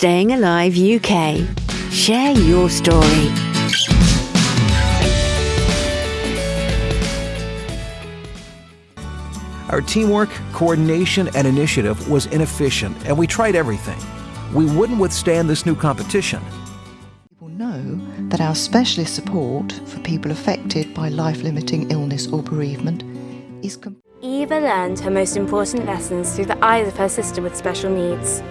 Staying Alive UK. Share your story. Our teamwork, coordination, and initiative was inefficient, and we tried everything. We wouldn't withstand this new competition. People know that our specialist support for people affected by life limiting illness or bereavement is. Com- Eva learned her most important lessons through the eyes of her sister with special needs.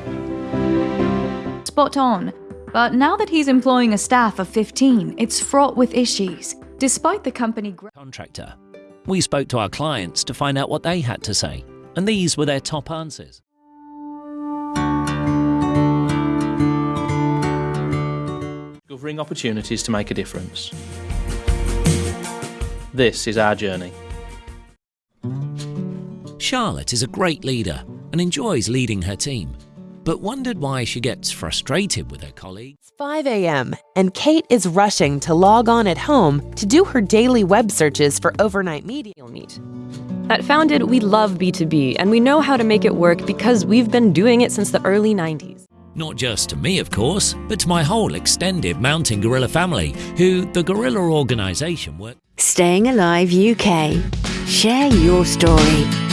Spot on. But now that he's employing a staff of 15, it's fraught with issues. Despite the company gr- contractor. We spoke to our clients to find out what they had to say, and these were their top answers. Discovering opportunities to make a difference. This is our journey. Charlotte is a great leader and enjoys leading her team, but wondered why she gets frustrated with her colleagues. It's 5 a.m., and Kate is rushing to log on at home to do her daily web searches for overnight media meet. At Founded, we love B2B, and we know how to make it work because we've been doing it since the early 90s. Not just to me, of course, but to my whole extended Mountain Gorilla family, who the Gorilla organisation work. Staying Alive UK. Share your story.